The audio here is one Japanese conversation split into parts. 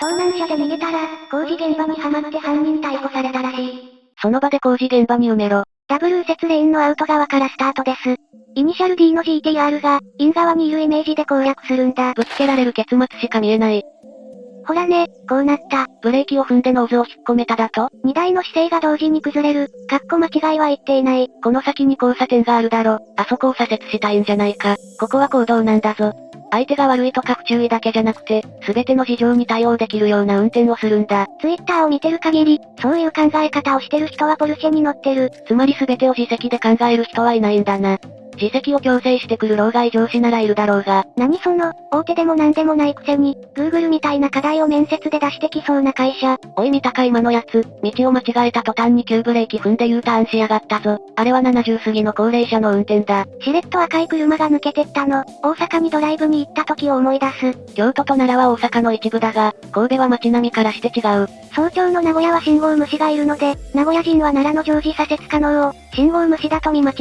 盗難車で逃げたら、工事現場にはまって犯人逮捕されたらしい。その場で工事現場に埋めろ。ダブル右折レーンのアウト側からスタートです。イニシャル D の GTR が、イン側にいるイメージで攻略するんだ。ぶつけられる結末しか見えない。ほらね、こうなった。ブレーキを踏んでノーズを引っ込めただと？荷台の姿勢が同時に崩れる。かっこ間違いは言っていない。この先に交差点があるだろ。あそこを左折したいんじゃないか。ここは公道なんだぞ。相手が悪いとか不注意だけじゃなくて、すべての事情に対応できるような運転をするんだ。ツイッターを見てる限り、そういう考え方をしてる人はポルシェに乗ってる。つまりすべてを自責で考える人はいないんだな。自責を強制してくる老害上司ならいるだろうが。何その、大手でも何でもないくせに、Google みたいな課題を面接で出してきそうな会社。おい見たか今のやつ、道を間違えた途端に急ブレーキ踏んで U ターンしやがったぞ。あれは70過ぎの高齢者の運転だ。しれっと赤い車が抜けてったの。大阪にドライブに行った時を思い出す。京都と奈良は大阪の一部だが、神戸は街並みからして違う。早朝の名古屋は信号無視がいるので、名古屋人は奈良の常時左折可能を、信号無視だと見間違う。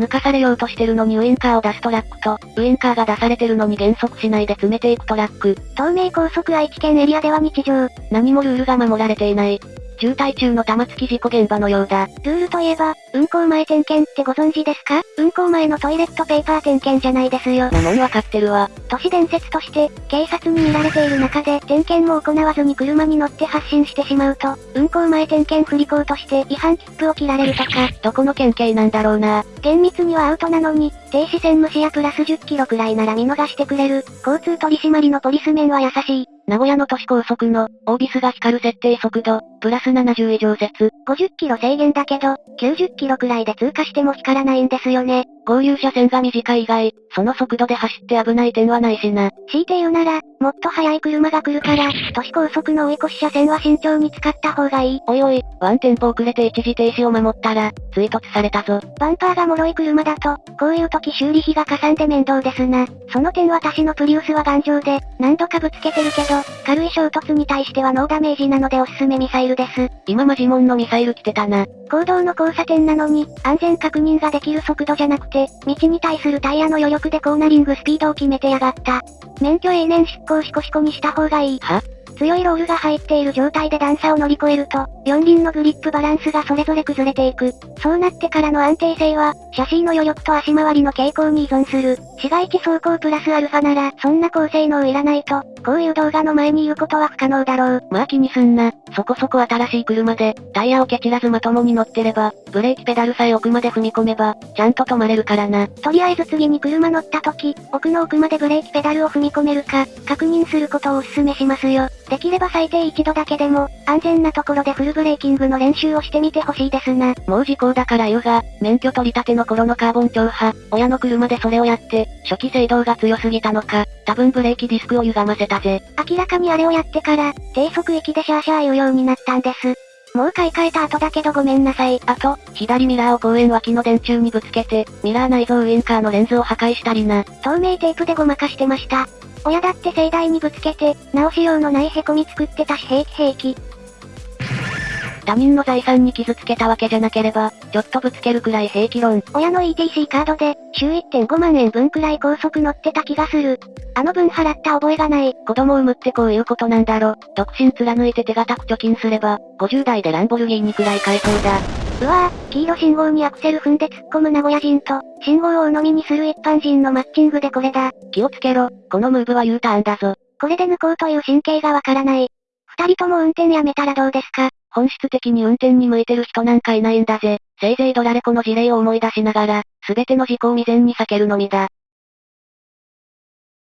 抜かされようとしてるのにウインカーを出すトラックと、ウインカーが出されてるのに減速しないで詰めていくトラック。東名高速愛知県エリアでは日常。何もルールが守られていない。渋滞中の玉突き事故現場のようだ。ルールといえば、運行前点検ってご存知ですか？運行前のトイレットペーパー点検じゃないですよ。なのにわかってるわ。都市伝説として、警察に見られている中で点検も行わずに車に乗って発進してしまうと、運行前点検不履行として違反切符を切られるとか。どこの県警なんだろうな。厳密にはアウトなのに、停止線無視やプラス10キロくらいなら見逃してくれる、交通取締りのポリス面は優しい。名古屋の都市高速の、オービスが光る設定速度、プラス70以上説。50キロ制限だけど、90キロくらいで通過しても光らないんですよね。合流車線が短い以外、その速度で走って危ない点はないしな。強いて言うなら、もっと速い車が来るから、都市高速の追い越し車線は慎重に使った方がいい。おいおい、ワンテンポ遅れて一時停止を守ったら、追突されたぞ。バンパーが脆い車だと、こういう時修理費がかさんで面倒ですな。その点私のプリウスは頑丈で、何度かぶつけてるけど、軽い衝突に対してはノーダメージなのでおすすめミサイルです。今マジモンのミサイル来てたな。行動の交差点なのに、安全確認ができる速度じゃなくて、道に対するタイヤの余力でコーナリングスピードを決めてやがった。免許永年執行シコシコにした方がいい。は？強いロールが入っている状態で段差を乗り越えると、四輪のグリップバランスがそれぞれ崩れていく。そうなってからの安定性は、写真の余力と足回りの傾向に依存する。市街地走行プラスアルファなら、そんな高性能いらないと、こういう動画の前に言うことは不可能だろう。まあ気にすんな。そこそこ新しい車で、タイヤをケチらずまともに乗ってれば、ブレーキペダルさえ奥まで踏み込めば、ちゃんと止まれるからな。とりあえず次に車乗った時、奥の奥までブレーキペダルを踏み込めるか、確認することをお勧めしますよ。できれば最低一度だけでも、安全なところでフルブレーキングの練習をしてみてほしいですな。もう時効だから言うが、免許取り立ての頃のカーボン超波、親の車でそれをやって、初期制動が強すぎたのか、多分ブレーキディスクを歪ませたぜ。明らかにあれをやってから、低速域でシャーシャー言うようになったんです。もう買い替えた後だけどごめんなさい。あと、左ミラーを公園脇の電柱にぶつけて、ミラー内蔵ウインカーのレンズを破壊したりな。透明テープでごまかしてました。親だって盛大にぶつけて、直しようのない凹み作ってたし平気平気。他人の財産に傷つけたわけじゃなければ、ちょっとぶつけるくらい平気論。親の ETC カードで、週1.5万円分くらい高速乗ってた気がする。あの分払った覚えがない。子供を産むってこういうことなんだろ。独身貫いて手堅く貯金すれば、50代でランボルギーニくらい買えそうだ。うわぁ、黄色信号にアクセル踏んで突っ込む名古屋人と、信号を鵜呑みにする一般人のマッチングでこれだ。気をつけろ、このムーブは U ターンだぞ。これで抜こうという神経がわからない。二人とも運転やめたらどうですか本質的に運転に向いてる人なんかいないんだぜ。せいぜいドラレコの事例を思い出しながら、すべての事故を未然に避けるのみだ。